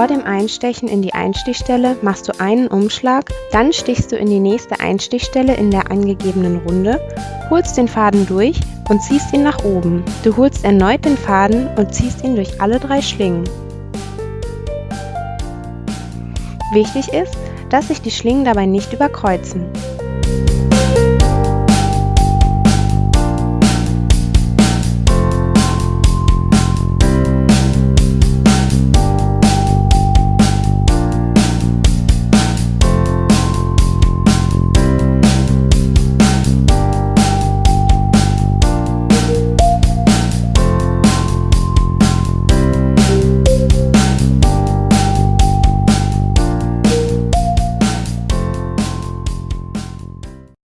Vor dem Einstechen in die Einstichstelle machst du einen Umschlag, dann stichst du in die nächste Einstichstelle in der angegebenen Runde, holst den Faden durch und ziehst ihn nach oben. Du holst erneut den Faden und ziehst ihn durch alle drei Schlingen. Wichtig ist, dass sich die Schlingen dabei nicht überkreuzen.